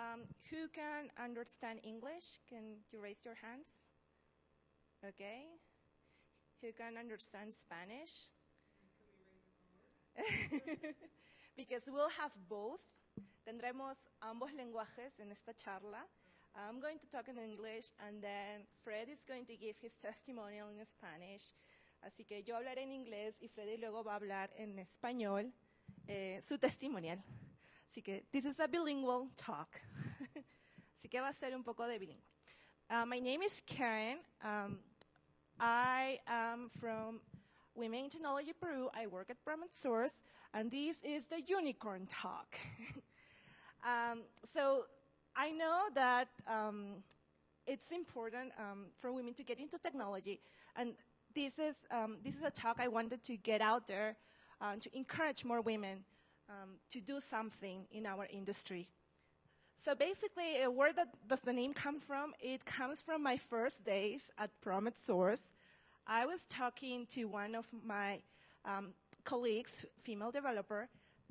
Um, who can understand English? Can you raise your hands? Okay. Who can understand Spanish? because we'll have both. Tendremos ambos lenguajes en esta charla. I'm going to talk in English and then Fred is going to give his testimonial in Spanish. Así que yo hablaré en inglés y Freddy luego va a hablar en español eh, su testimonial. Así que this is a bilingual talk. Así que va a ser un poco de bilingüe. Uh, my name is Karen. Um, I am from Women in Technology Peru. I work at Promet Source, and this is the unicorn talk. um, so I know that um, it's important um, for women to get into technology, and this is um, this is a talk I wanted to get out there uh, to encourage more women um, to do something in our industry. So basically, uh, where that, does the name come from? It comes from my first days at Promet Source. I was talking to one of my um, colleagues, female developer,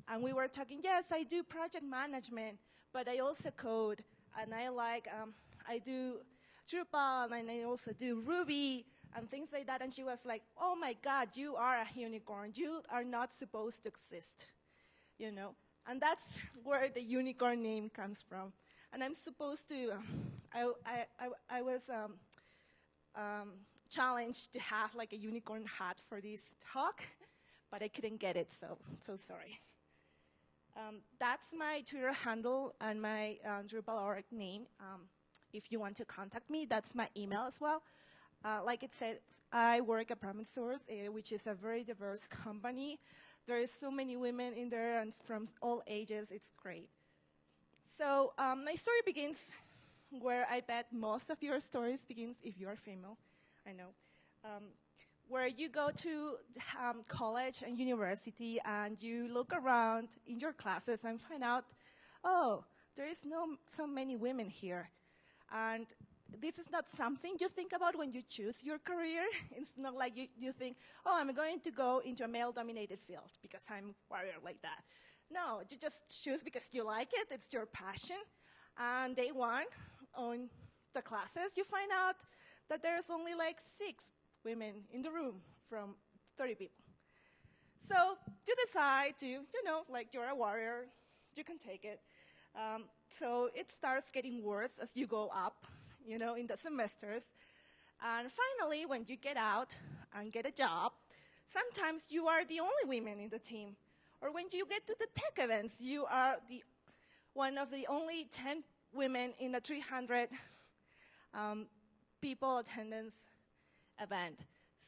and we were talking, yes, I do project management, but I also code, and I like, um, I do Drupal, and I also do Ruby, and things like that. And she was like, oh my God, you are a unicorn. You are not supposed to exist, you know? And that's where the unicorn name comes from. And I'm supposed to, um, I, I, I, I, was um, um, challenged to have like a unicorn hat for this talk, but I couldn't get it, so, so sorry. Um, that's my Twitter handle and my uh, Drupal org name. If you want to contact me, that's my email as well. Uh, like it says, I work at Promet Source, uh, which is a very diverse company. There is so many women in there and from all ages. It's great. So um, my story begins where I bet most of your stories begins if you are female. I know. Um, where you go to um, college and university and you look around in your classes and find out, oh, there is no so many women here. And this is not something you think about when you choose your career. It's not like you, you think, oh, I'm going to go into a male-dominated field because I'm warrior like that. No, you just choose because you like it, it's your passion. And day one, on the classes, you find out that there's only like six women in the room from 30 people. So you decide to, you know, like you're a warrior, you can take it. Um, so it starts getting worse as you go up you know, in the semesters. And finally, when you get out and get a job, sometimes you are the only women in the team. Or when you get to the tech events, you are the one of the only 10 women in a 300 um, people attendance event.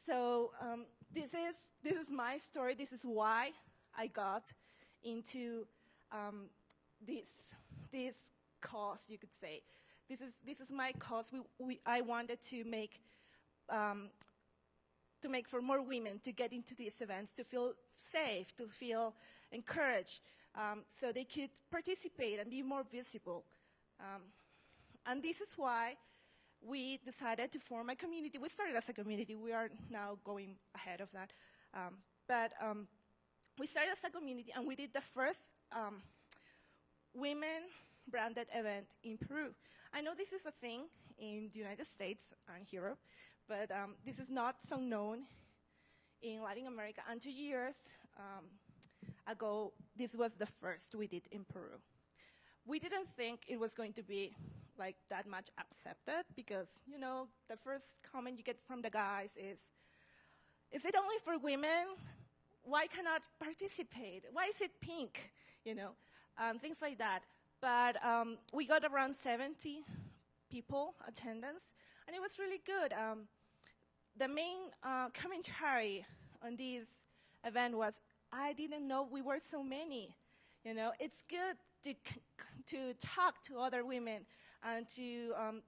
So um, this is this is my story. This is why I got into um, this this cause, you could say this is, this is my cause. We, we, I wanted to make, um, to make for more women to get into these events, to feel safe, to feel encouraged, um, so they could participate and be more visible. Um, and this is why we decided to form a community. We started as a community. We are now going ahead of that. Um, but um, we started as a community, and we did the first um, women branded event in Peru. I know this is a thing in the United States and Europe, but um, this is not so known in Latin America. And two years um, ago, this was the first we did in Peru. We didn't think it was going to be like that much accepted because, you know, the first comment you get from the guys is, is it only for women? Why cannot participate? Why is it pink? You know, um, things like that. But um, we got around 70 people attendance, and it was really good. Um, the main uh, commentary on this event was, I didn't know we were so many. You know, it's good to, to talk to other women and to um,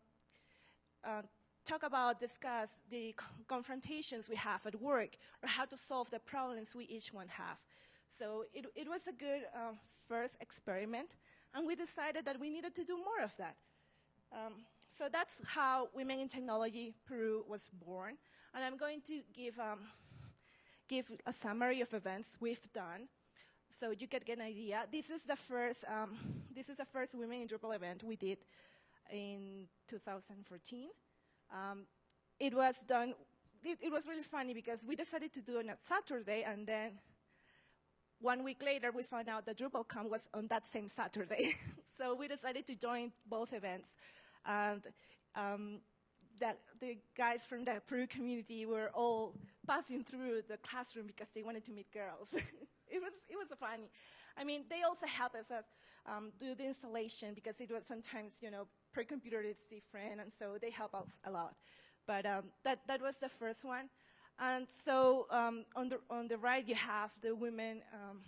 uh, talk about, discuss the confrontations we have at work or how to solve the problems we each one have. So it, it was a good uh, first experiment and we decided that we needed to do more of that. Um, so that's how Women in Technology Peru was born. And I'm going to give, um, give a summary of events we've done. so you can get an idea. This is the first, um, this is the first Women in Drupal event we did in 2014. Um, it was done, it, it, was really funny because we decided to do it on a Saturday and then one week later we found out that DrupalCon was on that same Saturday. so we decided to join both events. And um, that the guys from the Peru community were all passing through the classroom because they wanted to meet girls. it was it was funny. I mean, they also helped us um, do the installation because it was sometimes you know per computer it's different, and so they help us a lot. But um, that that was the first one, and so um, on the on the right you have the women um,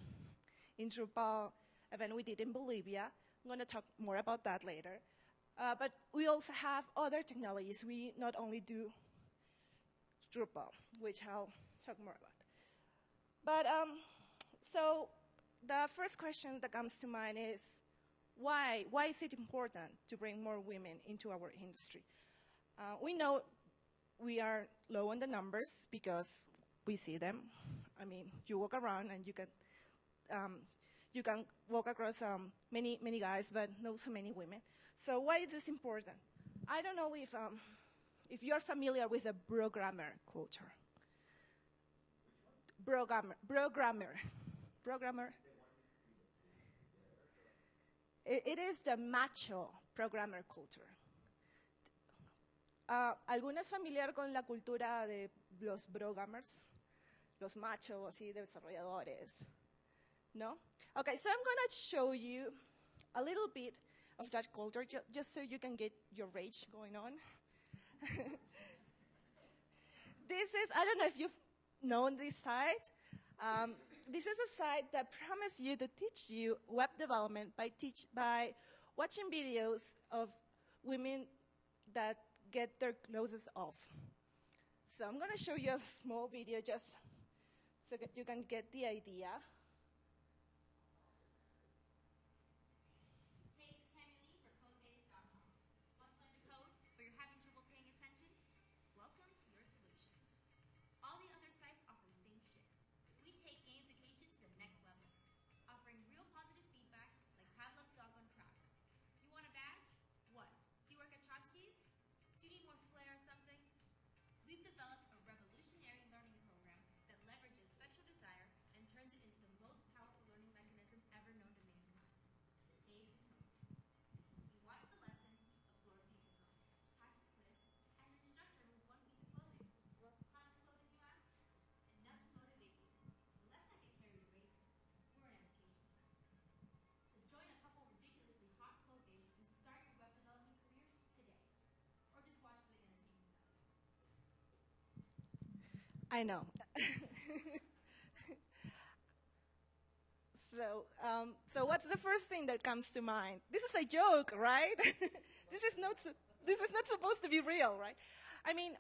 in Drupal event we did in Bolivia. I'm going to talk more about that later. Uh, but we also have other technologies. We not only do Drupal, which I'll talk more about. But um, so the first question that comes to mind is why? Why is it important to bring more women into our industry? Uh, we know we are low on the numbers because we see them. I mean, you walk around and you can um, you can walk across um, many many guys, but not so many women. So why is this important? I don't know if, um, if you're familiar with the programmer culture. Programmer, programmer, programmer. It, it is the macho programmer culture. Uh, ¿Alguna familiar con la cultura de los brogrammers? Los machos, así, de desarrolladores. No? Okay, so I'm going to show you a little bit of that culture, ju just so you can get your rage going on. this is, I don't know if you've known this site. Um, this is a site that promises you to teach you web development by, teach, by watching videos of women that get their noses off. So I'm going to show you a small video just so that you can get the idea. I know. so, um, so what's the first thing that comes to mind? This is a joke, right? this is not this is not supposed to be real, right? I mean,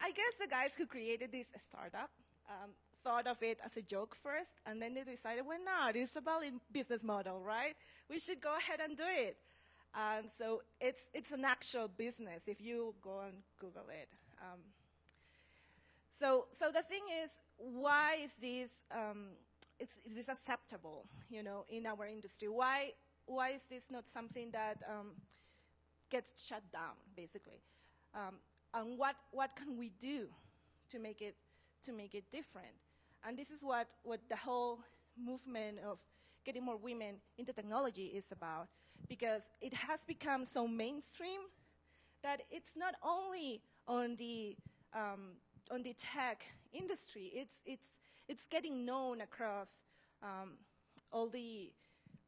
I guess the guys who created this startup um, thought of it as a joke first, and then they decided, well, not. It's a valid business model, right? We should go ahead and do it. And so it's it's an actual business. If you go and Google it. Um, so, so the thing is, why is this, um, is, is this acceptable, you know, in our industry? Why, why is this not something that um, gets shut down, basically? Um, and what, what can we do to make it, to make it different? And this is what, what the whole movement of getting more women into technology is about, because it has become so mainstream that it's not only on the um, on the tech industry. It's, it's, it's getting known across um, all, the,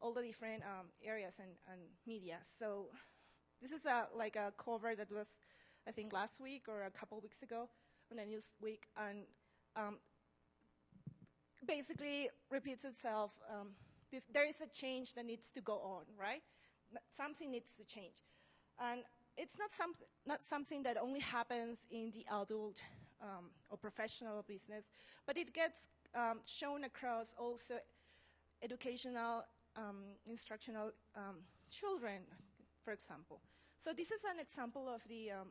all the different um, areas and, and media. So this is a, like a cover that was, I think, last week or a couple weeks ago on a Newsweek, and um, basically repeats itself. Um, this, there is a change that needs to go on, right? Something needs to change. And it's not, some, not something that only happens in the adult um, or professional business, but it gets um, shown across also educational, um, instructional um, children, for example. So this is an example of the um,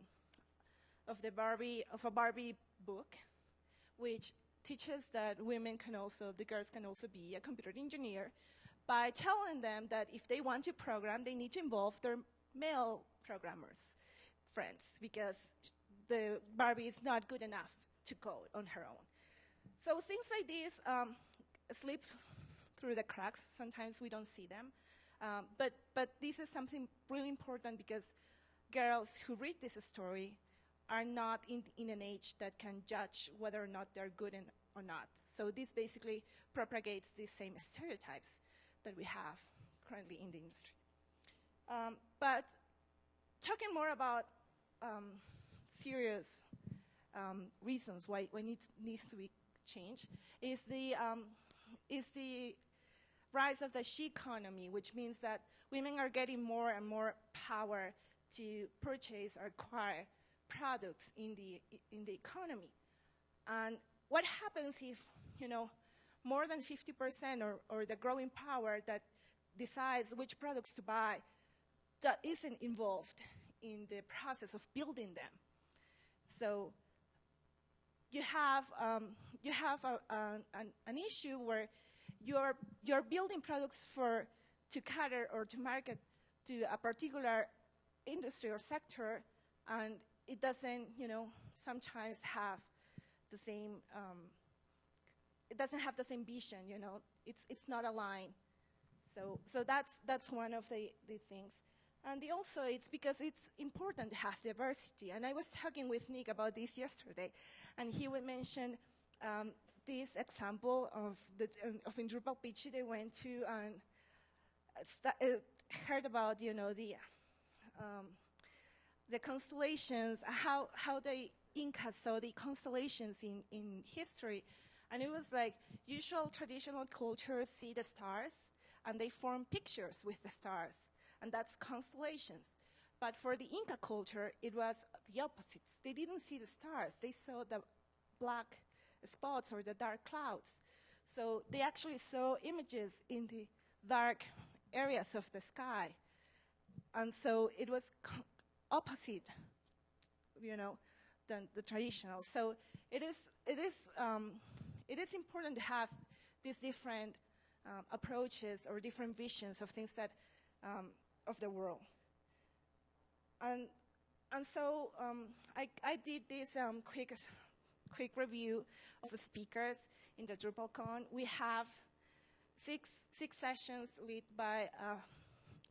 of the Barbie of a Barbie book, which teaches that women can also, the girls can also be a computer engineer by telling them that if they want to program, they need to involve their male programmers friends because the Barbie is not good enough to code on her own. So things like this um, slip through the cracks. Sometimes we don't see them. Um, but, but this is something really important because girls who read this story are not in, in an age that can judge whether or not they're good in, or not. So this basically propagates these same stereotypes that we have currently in the industry. Um, but talking more about um, serious um, reasons why, why needs, needs to be changed is the, um, is the rise of the she economy, which means that women are getting more and more power to purchase or acquire products in the, in the economy. And what happens if, you know, more than 50% or, or the growing power that decides which products to buy isn't involved in the process of building them. So you have, um, you have a, a, an, an, issue where you're, you're building products for, to cater or to market to a particular industry or sector, and it doesn't, you know, sometimes have the same, um, it doesn't have the same vision, you know, it's, it's not aligned. So, so that's, that's one of the, the things. And also, it's because it's important to have diversity. And I was talking with Nick about this yesterday, and he would mention um, this example of, the, of in Drupal pitch they went to and uh, heard about, you know, the, um, the constellations, how, how the Inca saw the constellations in, in history. And it was like usual traditional cultures see the stars and they form pictures with the stars and that's constellations. But for the Inca culture, it was the opposite. They didn't see the stars. They saw the black spots or the dark clouds. So they actually saw images in the dark areas of the sky. And so it was opposite, you know, than the traditional. So it is, it is, um, it is important to have these different um, approaches or different visions of things that um, of the world. And, and so um, I, I did this um, quick, quick review of the speakers in the DrupalCon. We have six, six sessions led by, uh,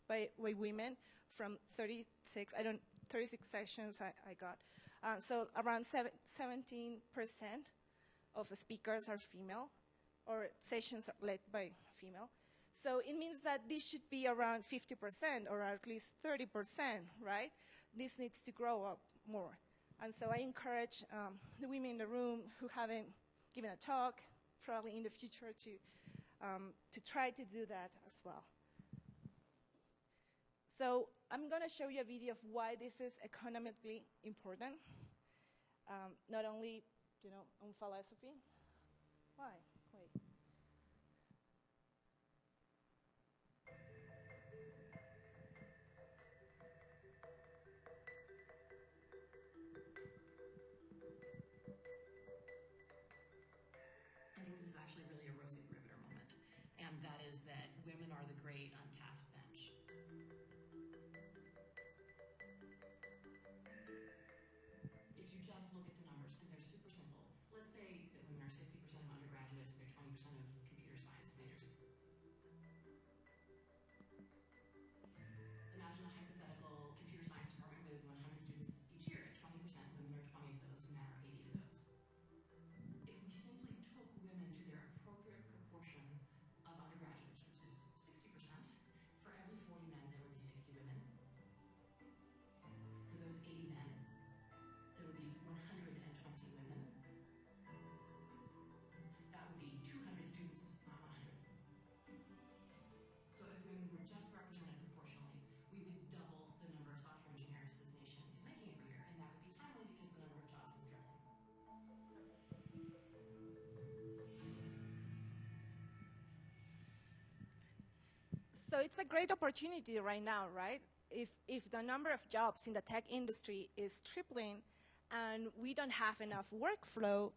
by, by, women from 36, I don't, 36 sessions I, I got. Uh, so around 17% of the speakers are female, or sessions are led by female. So it means that this should be around 50% or at least 30%, right? This needs to grow up more. And so I encourage um, the women in the room who haven't given a talk, probably in the future, to, um, to try to do that as well. So I'm going to show you a video of why this is economically important. Um, not only, you know, on philosophy. Why? So it's a great opportunity right now, right? If, if the number of jobs in the tech industry is tripling and we don't have enough workflow,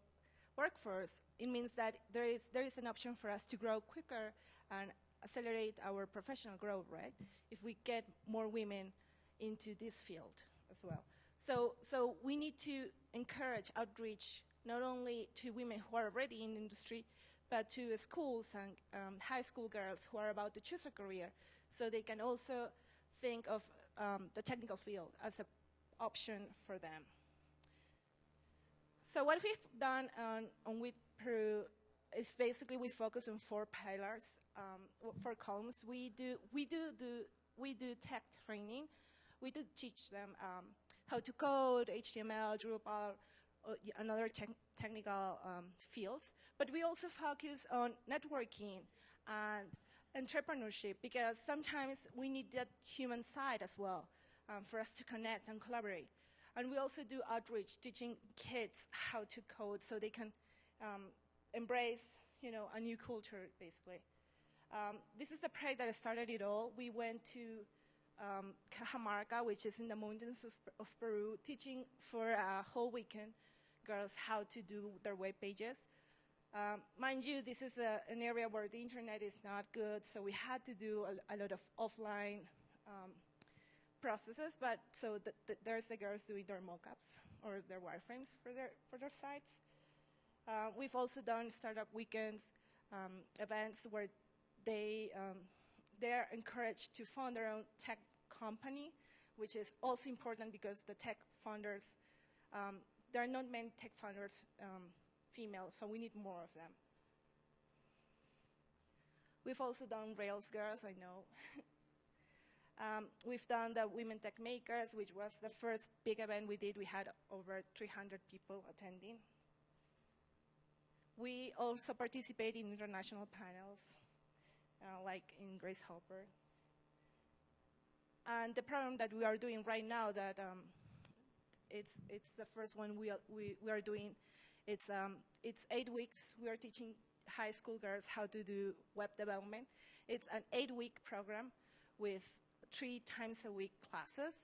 workforce, it means that there is, there is an option for us to grow quicker and accelerate our professional growth, right? If we get more women into this field as well. So, so we need to encourage outreach not only to women who are already in the industry, but to schools and um, high school girls who are about to choose a career, so they can also think of um, the technical field as an option for them. So what we've done on, on with Peru is basically we focus on four pillars, um, four columns. We do we do do we do tech training. We do teach them um, how to code, HTML, Drupal, uh, and other te technical um, fields. But we also focus on networking and entrepreneurship because sometimes we need that human side as well um, for us to connect and collaborate. And we also do outreach, teaching kids how to code so they can um, embrace, you know, a new culture, basically. Um, this is the project that started it all. We went to um, Cajamarca, which is in the mountains of, of, Peru, teaching for a whole weekend girls how to do their web pages. Um, mind you, this is a, an area where the internet is not good, so we had to do a, a lot of offline um, processes, but so the, the, there's the girls doing their mockups or their wireframes for their, for their sites. Uh, we've also done startup weekends, um, events where they, um, they're encouraged to fund their own tech company, which is also important because the tech founders, um, there are not many tech founders um, female, so we need more of them. We've also done Rails Girls, I know. um, we've done the Women Tech Makers, which was the first big event we did. We had over 300 people attending. We also participate in international panels, uh, like in Grace Hopper. And the program that we are doing right now that um, it's, it's the first one we are, we, we are doing it's, um, it's eight weeks. We are teaching high school girls how to do web development. It's an eight-week program with three times a week classes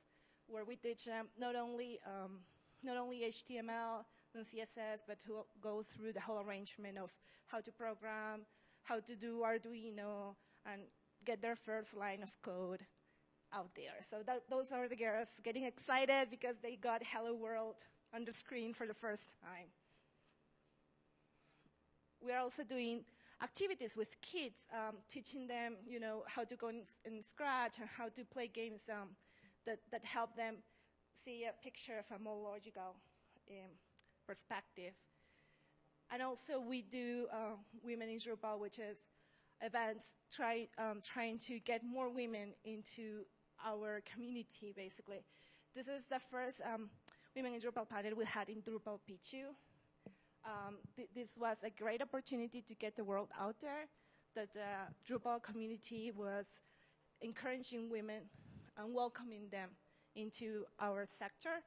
where we teach them not only, um, not only HTML and CSS, but to go through the whole arrangement of how to program, how to do Arduino, and get their first line of code out there. So that, those are the girls getting excited because they got Hello World on the screen for the first time we are also doing activities with kids, um, teaching them, you know, how to go in, in Scratch and how to play games um, that, that help them see a picture of a more logical um, perspective. And also we do uh, Women in Drupal, which is events try, um, trying to get more women into our community, basically. This is the first um, Women in Drupal panel we had in Drupal Picchu. Um, th this was a great opportunity to get the world out there that the Drupal community was encouraging women and welcoming them into our sector.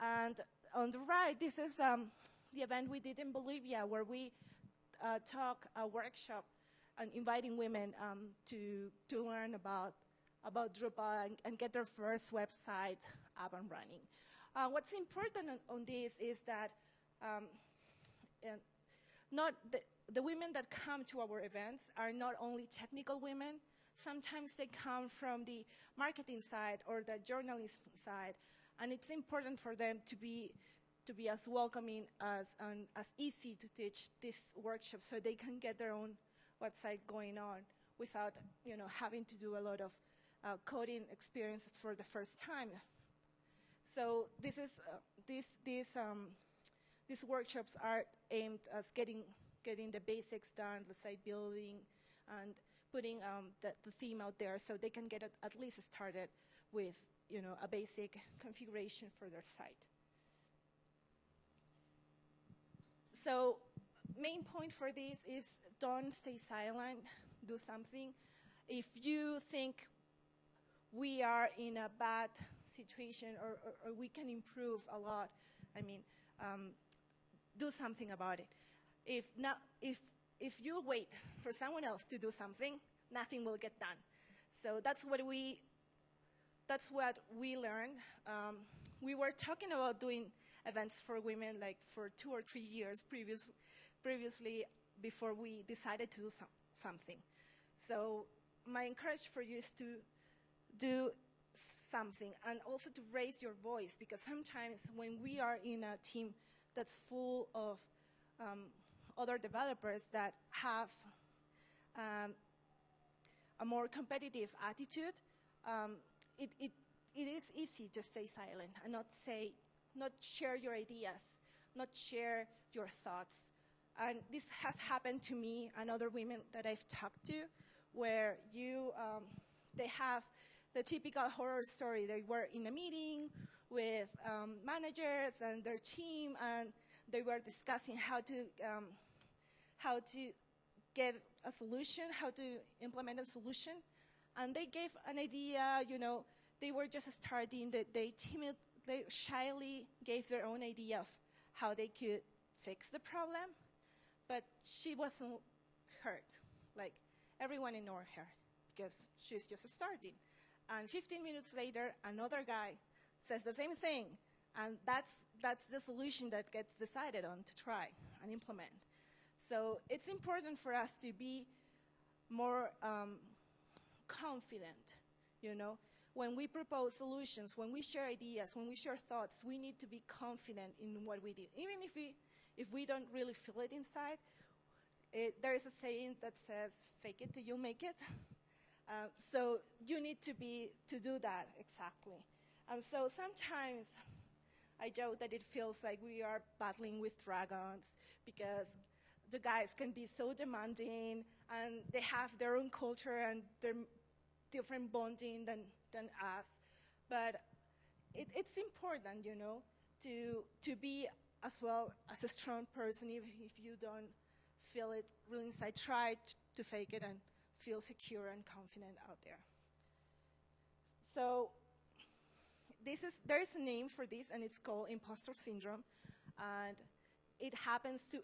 And on the right, this is um, the event we did in Bolivia where we uh, talk a workshop and inviting women um, to, to learn about, about Drupal and, and, get their first website up and running. Uh, what's important on, on, this is that um, and not the, the women that come to our events are not only technical women, sometimes they come from the marketing side or the journalism side, and it's important for them to be to be as welcoming as and as easy to teach this workshop so they can get their own website going on without you know having to do a lot of uh, coding experience for the first time. So this is uh, this this um, these workshops are aimed at getting, getting the basics done, the site building, and putting um, the, the, theme out there so they can get it at least started with you know, a basic configuration for their site. So main point for this is don't stay silent, do something. If you think we are in a bad situation or, or, or we can improve a lot, I mean, um, do something about it. If, not, if, if you wait for someone else to do something, nothing will get done. So that's what we, that's what we learned. Um, we were talking about doing events for women like for two or three years previous, previously before we decided to do some, something. So my encouragement for you is to do something and also to raise your voice because sometimes when we are in a team that's full of um, other developers that have um, a more competitive attitude, um, it, it, it is easy to stay silent and not say, not share your ideas, not share your thoughts. And this has happened to me and other women that I've talked to, where you, um, they have the typical horror story. They were in a meeting with um, managers and their team, and they were discussing how to um, how to get a solution, how to implement a solution, and they gave an idea. You know, they were just starting. They timid, they shyly gave their own idea of how they could fix the problem, but she wasn't hurt. Like everyone ignored her because she's just starting. And 15 minutes later, another guy says the same thing. And that's, that's the solution that gets decided on to try and implement. So it's important for us to be more um, confident, you know. When we propose solutions, when we share ideas, when we share thoughts, we need to be confident in what we do. Even if we, if we don't really feel it inside, it, there is a saying that says, fake it till you make it. Uh, so you need to be to do that exactly. And so sometimes I joke that it feels like we are battling with dragons because the guys can be so demanding and they have their own culture and their different bonding than, than us. But it, it's important, you know, to, to be as well as a strong person even if you don't feel it really inside. Try to fake it and feel secure and confident out there. So this is, there is a name for this, and it's called imposter syndrome. And it happens to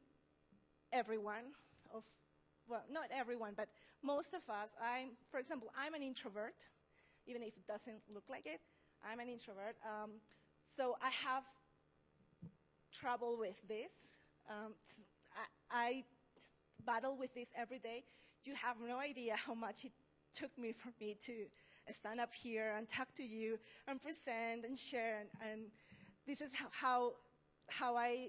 everyone of, well, not everyone, but most of us. I'm, for example, I'm an introvert, even if it doesn't look like it. I'm an introvert. Um, so I have trouble with this. Um, I, I battle with this every day you have no idea how much it took me for me to stand up here and talk to you and present and share. And, and this is how, how, how I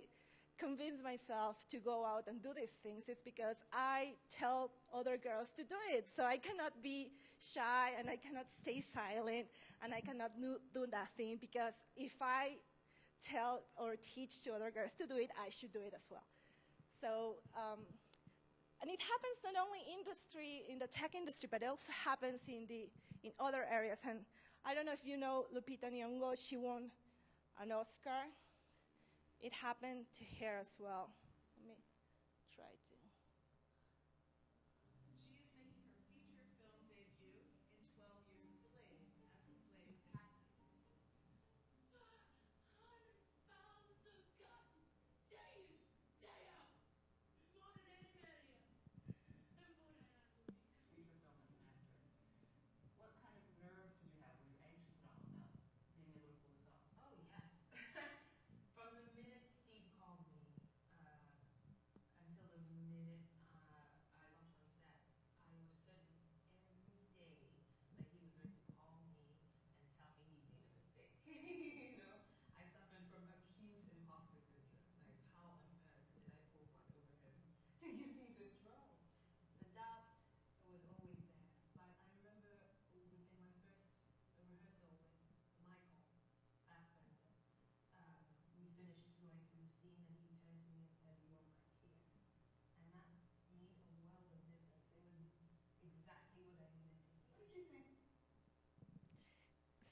convince myself to go out and do these things is because I tell other girls to do it. So I cannot be shy and I cannot stay silent and I cannot do nothing because if I tell or teach to other girls to do it, I should do it as well. So um, and it happens not only industry, in the tech industry, but it also happens in, the, in other areas. And I don't know if you know Lupita Nyong'o, she won an Oscar. It happened to her as well. Let me try to.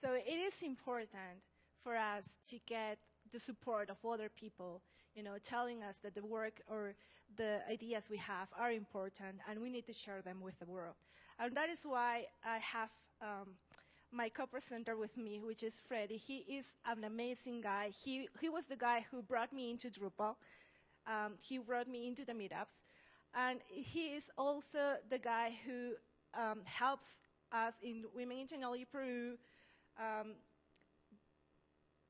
So it is important for us to get the support of other people, you know, telling us that the work or the ideas we have are important and we need to share them with the world. And that is why I have um, my co-presenter with me, which is Freddy. He is an amazing guy. He, he was the guy who brought me into Drupal. Um, he brought me into the meetups. And he is also the guy who um, helps us in Women in Technology Peru um,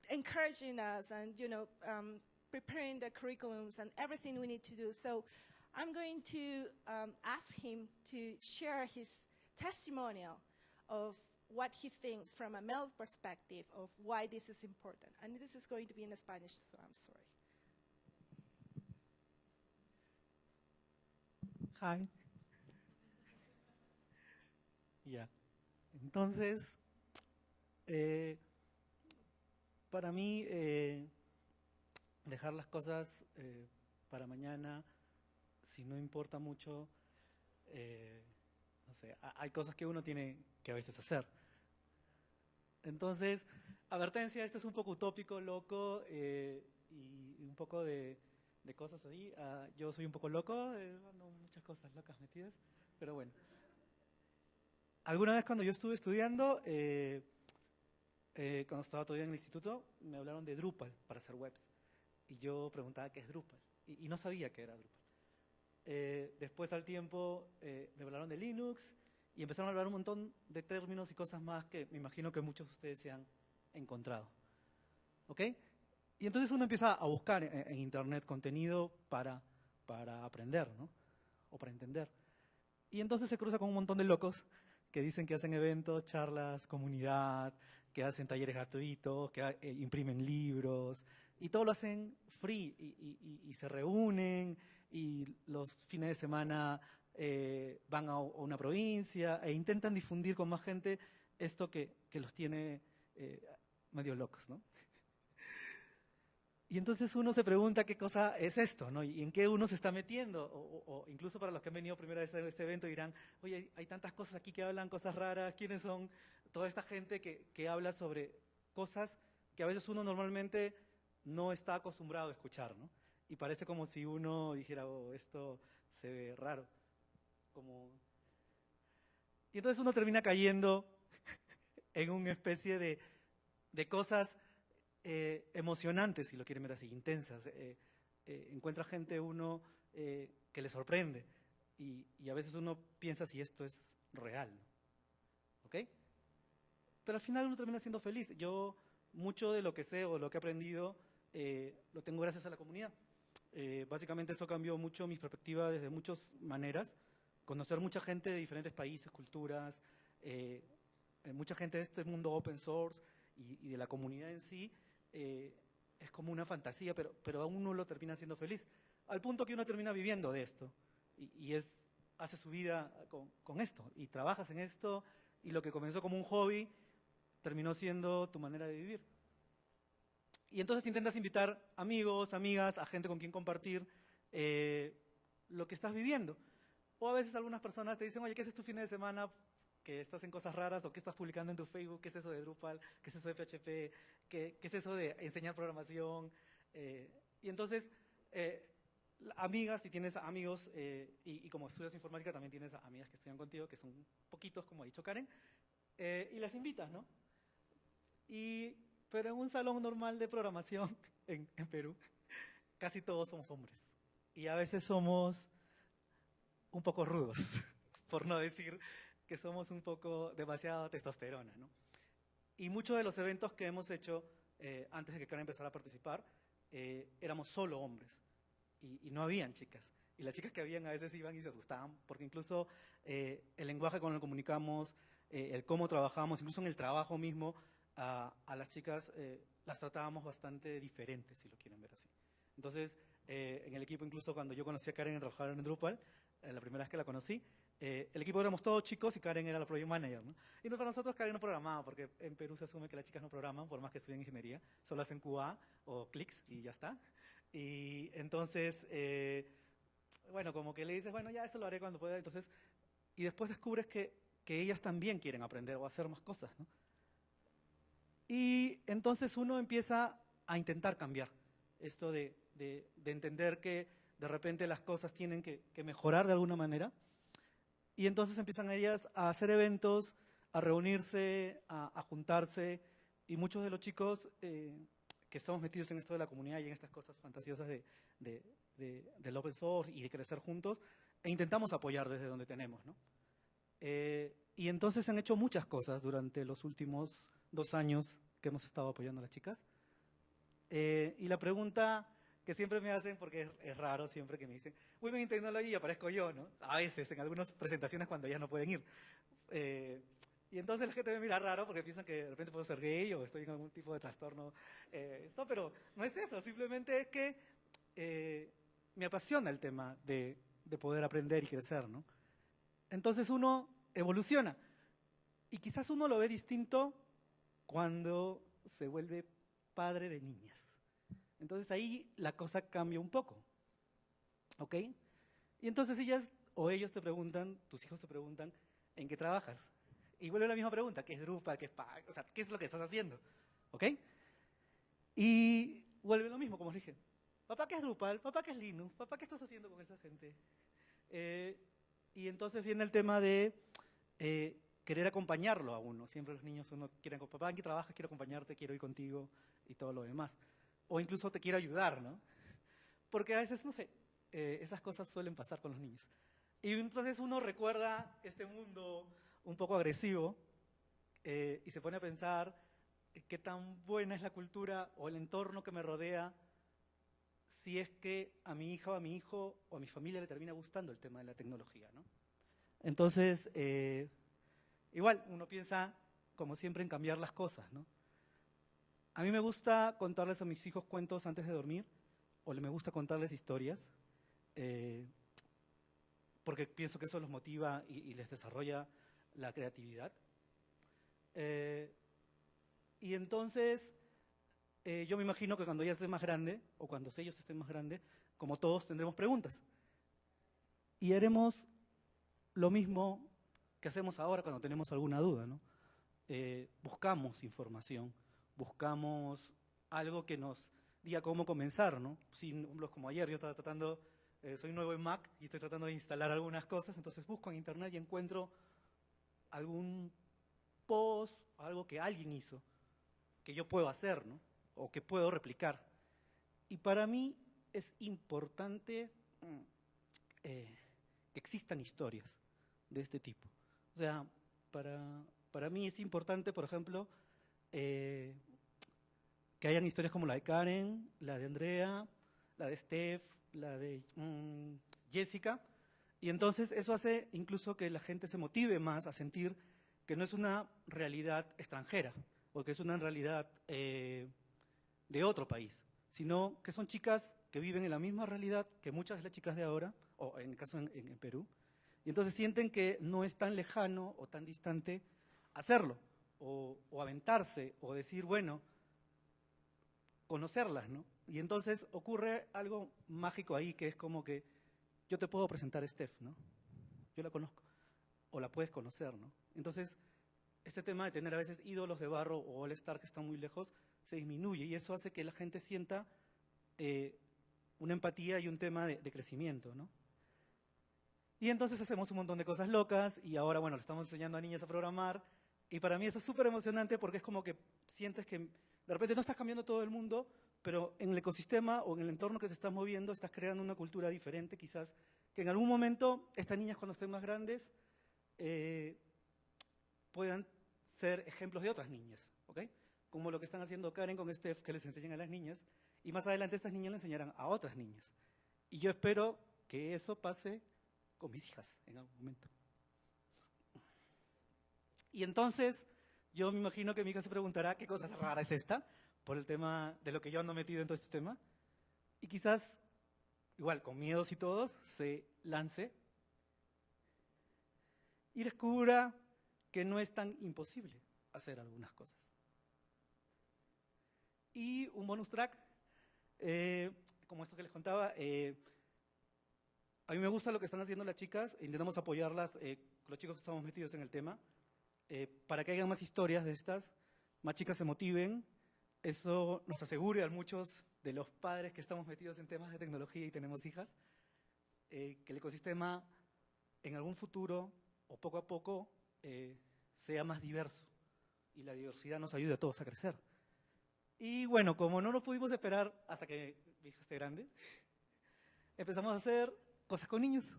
encouraging us and, you know, um, preparing the curriculums and everything we need to do. So I'm going to um, ask him to share his testimonial of what he thinks from a male perspective of why this is important. And this is going to be in Spanish, so I'm sorry. Hi. Ya. Entonces, eh, para mí, eh, dejar las cosas eh, para mañana, si no importa mucho, no sé, ha- hay cosas que uno tiene que a veces hacer. Entonces, advertencia, esto es un poco utópico, loco, y un poco de, cosas ahí. Ah, yo soy un poco loco, ando muchas cosas locas metidas, pero bueno. Alguna vez cuando yo estuve estudiando, eh, eh, cuando estaba todavía en el instituto, me hablaron de Drupal para hacer webs. Y yo preguntaba qué es Drupal. Y, y no sabía qué era Drupal. Eh, después al tiempo eh, me hablaron de Linux y empezaron a hablar un montón de términos y cosas más que me imagino que muchos de ustedes se han encontrado. ¿Ok? Y entonces uno empieza a buscar en, en Internet contenido para, para aprender, ¿no? O para entender. Y entonces se cruza con un montón de locos que dicen que hacen eventos, charlas, comunidad, que hacen talleres gratuitos, que eh, imprimen libros, y todo lo hacen free, y, se reúnen, y los fines de semana eh, van a, a una provincia e intentan difundir con más gente esto que, que los tiene eh, medio locos, ¿no? Y entonces uno se pregunta qué cosa es esto, ¿no? Y en qué uno se está metiendo. O, incluso para los que han venido primera vez a este evento dirán, oye, hay, tantas cosas aquí que hablan, cosas raras, ¿quiénes son? Toda esta gente que, que habla sobre cosas que a veces uno normalmente no está acostumbrado a escuchar, ¿no? Y parece como si uno dijera, oh, esto se ve raro. Y entonces uno termina cayendo en una especie de, de cosas eh, emocionantes, si lo quieren ver así, intensas. Eh, eh, encuentra gente uno eh, que le sorprende y, y a veces uno piensa si esto es real. ¿Ok? Pero al final uno termina siendo feliz. Yo mucho de lo que sé o lo que he aprendido eh, lo tengo gracias a la comunidad. Eh, básicamente eso cambió mucho mi perspectiva desde muchas maneras. Conocer mucha gente de diferentes países, culturas, mucha gente de este mundo open source y, y de la comunidad en sí, eh, es como una fantasía, pero, pero a uno lo termina siendo feliz. Al punto que uno termina viviendo de esto y, y es, hace su vida con, con esto y trabajas en esto y lo que comenzó como un hobby terminó siendo tu manera de vivir. Y entonces intentas invitar amigos, amigas, a gente con quien compartir eh, lo que estás viviendo. O a veces algunas personas te dicen, oye, ¿qué haces tu fin de semana? Que estás en cosas raras o qué estás publicando en tu Facebook, qué es eso de Drupal, qué es eso de PHP, qué, es eso de enseñar programación. Eh, y entonces, eh, amigas, si tienes amigos, eh, y, y como estudias informática también tienes amigas que estudian contigo, que son poquitos, como ha dicho Karen, eh, y las invitas, ¿no? Y, pero en un salón normal de programación en, en Perú, casi todos somos hombres. Y a veces somos un poco rudos, por no decir que somos un poco demasiado testosterona, ¿no? Y muchos de los eventos que hemos hecho eh, antes de que Karen empezara a participar, eh, éramos solo hombres y, y no habían chicas. Y las chicas que habían a veces iban y se asustaban, porque incluso eh, el lenguaje con el que comunicamos, eh, el cómo trabajamos, incluso en el trabajo mismo, a, a las chicas eh, las tratábamos bastante diferentes, si lo quieren ver así. Entonces, eh, en el equipo, incluso cuando yo conocí a Karen en trabajar en Drupal, la primera vez que la conocí, eh, el equipo éramos todos chicos y Karen era la project manager, ¿no? Y para nosotros Karen no programaba, porque en Perú se asume que las chicas no programan, por más que estudien ingeniería, solo hacen QA o clics y ya está. Y entonces, eh, bueno, como que le dices, bueno, ya eso lo haré cuando pueda, entonces, y después descubres que, que ellas también quieren aprender o hacer más cosas, ¿no? Y entonces uno empieza a intentar cambiar esto de, de- de entender que de repente las cosas tienen que, que mejorar de alguna manera. Y entonces empiezan ellas a hacer eventos, a reunirse, a, a juntarse. Y muchos de los chicos eh, que estamos metidos en esto de la comunidad y en estas cosas fantasiosas de, de- de- del open source y de crecer juntos, e intentamos apoyar desde donde tenemos. ¿no? Eh, y entonces han hecho muchas cosas durante los últimos dos años que hemos estado apoyando a las chicas. Eh, y la pregunta que siempre me hacen, porque es, raro siempre que me dicen, Women in Technology, aparezco yo, ¿no? A veces, en algunas presentaciones cuando ya no pueden ir. Eh, y entonces la gente me mira raro porque piensan que de repente puedo ser gay o estoy en algún tipo de trastorno. Eh, pero no es eso, simplemente es que eh, me apasiona el tema de, de poder aprender y crecer, ¿no? Entonces uno evoluciona. Y quizás uno lo ve distinto cuando se vuelve padre de niñas. Entonces ahí la cosa cambia un poco. ¿Ok? Y entonces ellas o ellos te preguntan, tus hijos te preguntan, ¿en qué trabajas? Y vuelve la misma pregunta, ¿qué es Drupal? ¿Qué es PAC? O sea, ¿qué es lo que estás haciendo? ¿Ok? Y vuelve lo mismo, como dije. Papá, ¿qué es Drupal? Papá, ¿qué es Linux? Papá, ¿qué estás haciendo con esa gente? Eh, y entonces viene el tema de eh, querer acompañarlo a uno. Siempre los niños uno quieren, papá, ¿en qué trabajas? Quiero acompañarte, quiero ir contigo y todo lo demás o incluso te quiero ayudar, ¿no? Porque a veces, no sé, eh, esas cosas suelen pasar con los niños. Y entonces uno recuerda este mundo un poco agresivo eh, y se pone a pensar qué tan buena es la cultura o el entorno que me rodea si es que a mi hija o a mi hijo o a mi familia le termina gustando el tema de la tecnología, ¿no? Entonces, eh, igual, uno piensa, como siempre, en cambiar las cosas, ¿no? A mí me gusta contarles a mis hijos cuentos antes de dormir, o me gusta contarles historias, eh, porque pienso que eso los motiva y, les desarrolla la creatividad. Eh, y entonces, eh, yo me imagino que cuando ella esté más grande, o cuando ellos estén más grandes, como todos tendremos preguntas. Y haremos lo mismo que hacemos ahora cuando tenemos alguna duda, ¿no? buscamos información buscamos algo que nos diga cómo comenzar, ¿no? Sin, como ayer yo estaba tratando, eh, soy nuevo en Mac y estoy tratando de instalar algunas cosas, entonces busco en internet y encuentro algún post, algo que alguien hizo, que yo puedo hacer, ¿no? O que puedo replicar. Y para mí es importante mm, eh, que existan historias de este tipo. O sea, para, para mí es importante, por ejemplo, eh, que hayan historias como la de Karen, la de Andrea, la de Steph, la de mm, Jessica. Y entonces eso hace incluso que la gente se motive más a sentir que no es una realidad extranjera o que es una realidad eh, de otro país, sino que son chicas que viven en la misma realidad que muchas de las chicas de ahora, o en el caso en, en Perú, y entonces sienten que no es tan lejano o tan distante hacerlo o, aventarse o decir, bueno, conocerlas, ¿no? Y entonces ocurre algo mágico ahí, que es como que yo te puedo presentar a Steph, ¿no? Yo la conozco, o la puedes conocer, ¿no? Entonces, este tema de tener a veces ídolos de barro o all-star que están muy lejos, se disminuye y eso hace que la gente sienta eh, una empatía y un tema de, de, crecimiento, ¿no? Y entonces hacemos un montón de cosas locas y ahora, bueno, le estamos enseñando a niñas a programar y para mí eso es súper emocionante porque es como que sientes que de repente no estás cambiando todo el mundo, pero en el ecosistema o en el entorno que te estás moviendo estás creando una cultura diferente quizás, que en algún momento estas niñas cuando estén más grandes eh, puedan ser ejemplos de otras niñas, ¿ok? Como lo que están haciendo Karen con Steph, que les enseñan a las niñas, y más adelante estas niñas le enseñarán a otras niñas. Y yo espero que eso pase con mis hijas en algún momento. Y entonces, yo me imagino que mi hija se preguntará qué cosa rara es esta, por el tema de lo que yo ando metido en todo este tema. Y quizás, igual, con miedos y todos, se lance y descubra que no es tan imposible hacer algunas cosas. Y un bonus track, eh, como esto que les contaba, eh, a mí me gusta lo que están haciendo las chicas, intentamos apoyarlas, eh, los chicos que estamos metidos en el tema, eh, para que haya más historias de estas, más chicas se motiven. Eso nos asegura a muchos de los padres que estamos metidos en temas de tecnología y tenemos hijas, eh, que el ecosistema en algún futuro o poco a poco eh, sea más diverso y la diversidad nos ayude a todos a crecer. Y bueno, como no nos pudimos esperar hasta que mi hija esté grande, empezamos a hacer cosas con niños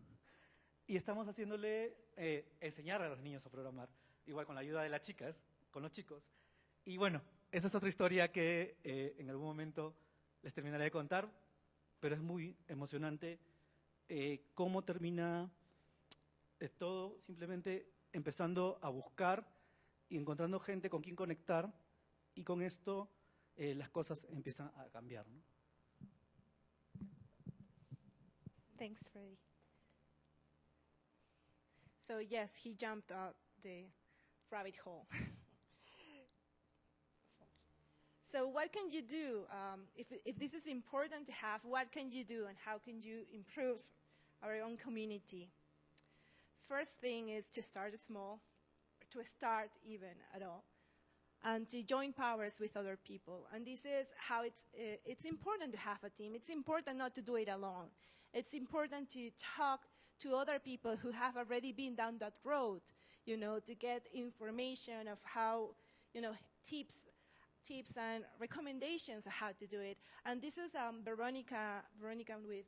y estamos haciéndole enseñar a los niños a programar igual con la ayuda de las chicas, con los chicos. Y bueno, esa es otra historia que eh, en algún momento les terminaré de contar, pero es muy emocionante eh, cómo termina eh, todo simplemente empezando a buscar y encontrando gente con quien conectar y con esto eh, las cosas empiezan a cambiar. ¿no? Thanks, Freddie. So yes, he jumped out the rabbit hole. so what can you do um, if, if this is important to have? What can you do, and how can you improve our own community? First thing is to start small, to start even at all, and to join powers with other people. And this is how it's uh, it's important to have a team. It's important not to do it alone. It's important to talk to other people who have already been down that road, you know, to get information of how, you know, tips, tips and recommendations how to do it. And this is um, Veronica, Veronica with,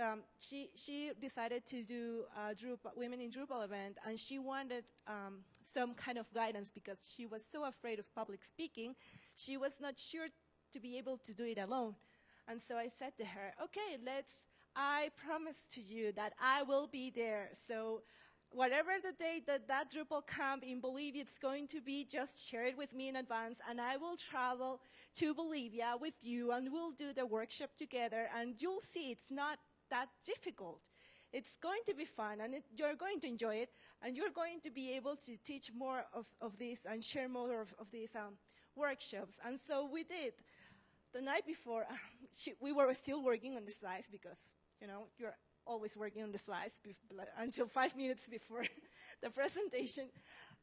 um, she, she decided to do a Drupal, Women in Drupal event, and she wanted um, some kind of guidance because she was so afraid of public speaking. She was not sure to be able to do it alone. And so I said to her, okay, let's, I promise to you that I will be there. So whatever the date that that Drupal camp in Bolivia is going to be, just share it with me in advance and I will travel to Bolivia with you and we'll do the workshop together and you'll see it's not that difficult. It's going to be fun and it, you're going to enjoy it and you're going to be able to teach more of, of this and share more of, of these um, workshops. And so we did. The night before, she, we were still working on the slides because you know, you're always working on the slides until five minutes before the presentation.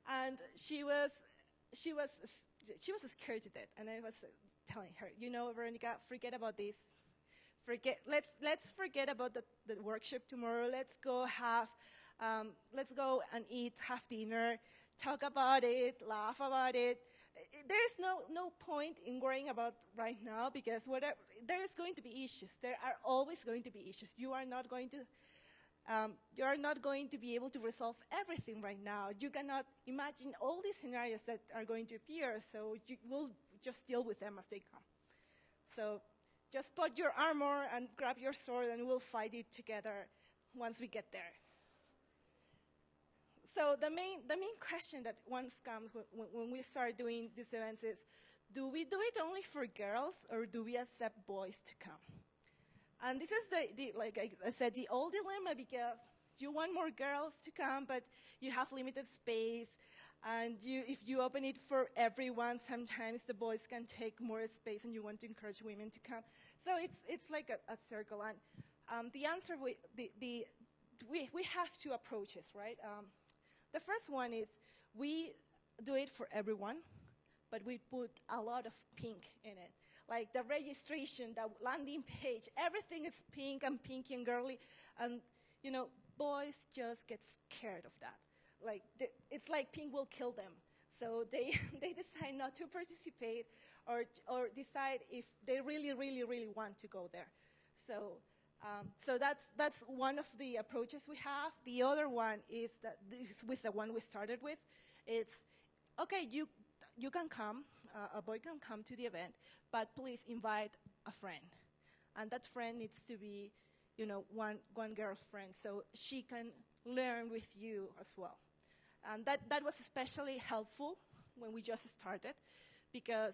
And she was, she was, she was scared to death. And I was telling her, you know, Veronica, forget about this. Forget, let's, let's forget about the, the workshop tomorrow. Let's go have, um, let's go and eat, have dinner, talk about it, laugh about it, there is no, no point in worrying about right now because whatever, there is going to be issues. There are always going to be issues. You are not going to, um, you are not going to be able to resolve everything right now. You cannot imagine all these scenarios that are going to appear, so you will just deal with them as they come. So just put your armor and grab your sword and we'll fight it together once we get there so the main, the main question that once comes when, when we start doing these events is, do we do it only for girls or do we accept boys to come? And this is the, the, like I said, the old dilemma because you want more girls to come, but you have limited space. And you, if you open it for everyone, sometimes the boys can take more space and you want to encourage women to come. So it's, it's like a, a circle. And um, the answer, we, the, the, we, we have two approaches, right? Um, the first one is we do it for everyone, but we put a lot of pink in it. Like the registration, the landing page, everything is pink and pinky and girly. And, you know, boys just get scared of that. Like, it's like pink will kill them. So they, they decide not to participate or, or decide if they really, really, really want to go there. So um, so that's, that's one of the approaches we have. The other one is that this, with the one we started with. It's, okay, you, you can come, uh, a boy can come to the event, but please invite a friend. And that friend needs to be, you know, one, one girlfriend, so she can learn with you as well. And that, that was especially helpful when we just started because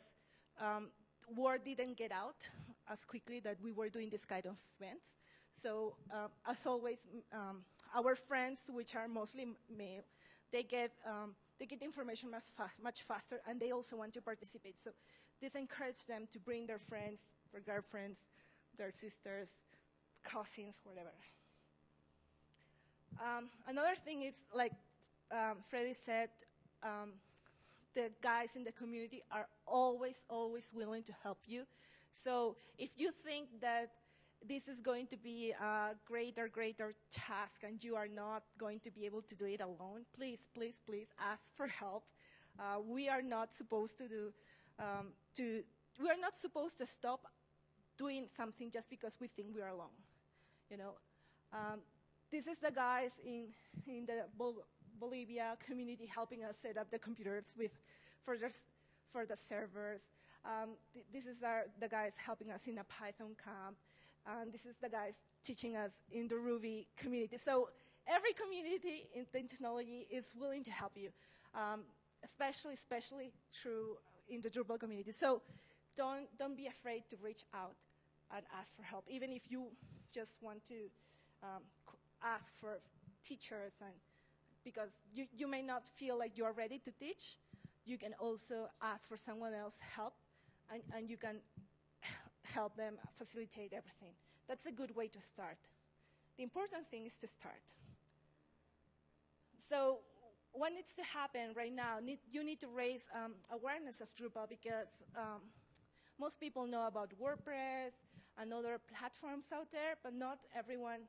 um, word didn't get out as quickly that we were doing this kind of events. So uh, as always, um, our friends, which are mostly male, they get, um, they get information much, fa much faster and they also want to participate. So this encourages them to bring their friends, their girlfriends, their sisters, cousins, whatever. Um, another thing is, like um, Freddie said, um, the guys in the community are always, always willing to help you. So if you think that this is going to be a greater, greater task and you are not going to be able to do it alone, please, please, please ask for help. Uh, we are not supposed to do, um, to, we are not supposed to stop doing something just because we think we are alone. You know, um, this is the guys in, in the Bol Bolivia community helping us set up the computers with, for, the, for the servers. Um, th- this is our, the guys helping us in a Python camp. And this is the guys teaching us in the Ruby community. So every community in the technology is willing to help you, um, especially, especially through in the Drupal community. So don't, don't be afraid to reach out and ask for help, even if you just want to um, ask for teachers and because you, you may not feel like you are ready to teach, you can also ask for someone else help and, and you can help them facilitate everything. That's a good way to start. The important thing is to start. So what needs to happen right now, need, you need to raise um, awareness of Drupal because um, most people know about WordPress and other platforms out there, but not everyone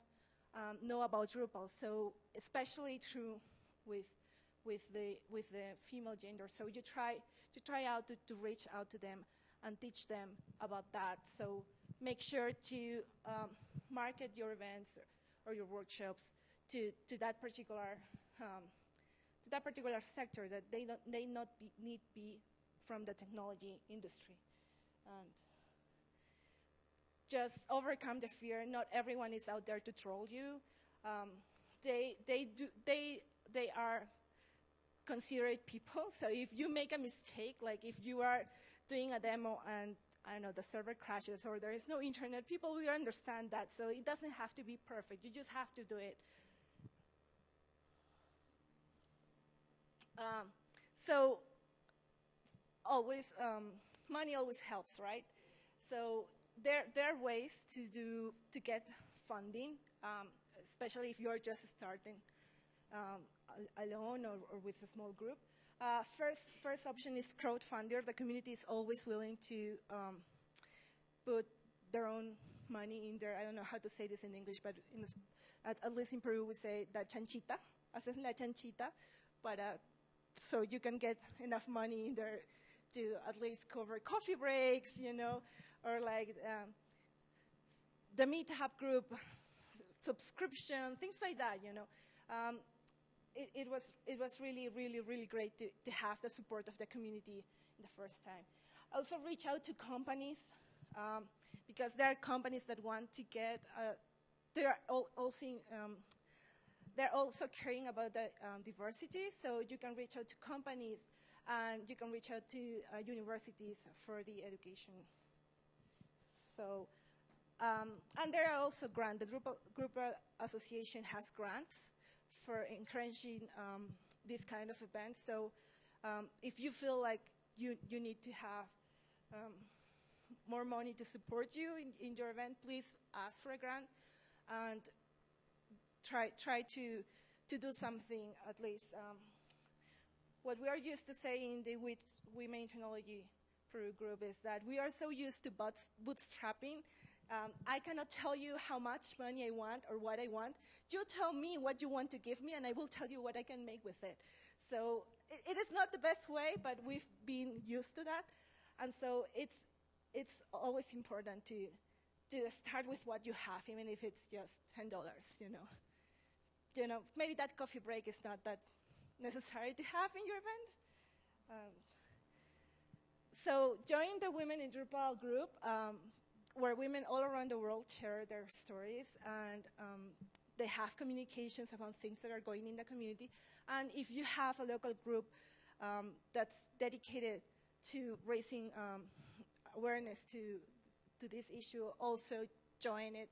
um, know about Drupal. So especially true with with the with the female gender. So you try to try out to, to reach out to them and teach them about that. So make sure to um, market your events or, or, your workshops to, to that particular um, to that particular sector that they don't they not be, need be from the technology industry. And just overcome the fear. Not everyone is out there to troll you. Um, they, they, do, they, they are considerate people. So if you make a mistake, like if you are doing a demo and I don't know, the server crashes or there is no internet, people will understand that. So it doesn't have to be perfect. You just have to do it. Um, so always, um, money always helps, right? So there, there are ways to do to get funding, um, especially if you're just starting um, alone or, or, with a small group. Uh, first, first option is crowdfunder. The community is always willing to um, put their own money in there. I don't know how to say this in English, but in this, at, at, least in Peru we say la chanchita, haces la chanchita, but uh, so you can get enough money in there to at least cover coffee breaks, you know, or like um, the meetup group subscription, things like that, you know. Um, it, it, was, it was really, really, really great to, to have the support of the community in the first time. Also reach out to companies um, because there are companies that want to get, uh, they're also, um, they're also caring about the um, diversity, so you can reach out to companies and you can reach out to uh, universities for the education. So, um, and there are also grants. The Drupal, Drupal Association has grants for encouraging um, these kind of events. So um, if you feel like you, you need to have um, more money to support you in, in, your event, please ask for a grant and try, try to, to do something at least. Um, what we are used to saying in the Women Technology Peru group is that we are so used to bootstrapping. Um, I cannot tell you how much money I want or what I want. You tell me what you want to give me, and I will tell you what I can make with it. So it, it is not the best way, but we've been used to that. And so it's, it's always important to, to start with what you have, even if it's just $10, you know. You know, maybe that coffee break is not that necessary to have in your event. Um, so join the Women in Drupal group, um, where women all around the world share their stories and um, they have communications about things that are going in the community. And if you have a local group um, that's dedicated to raising um, awareness to, to this issue, also join it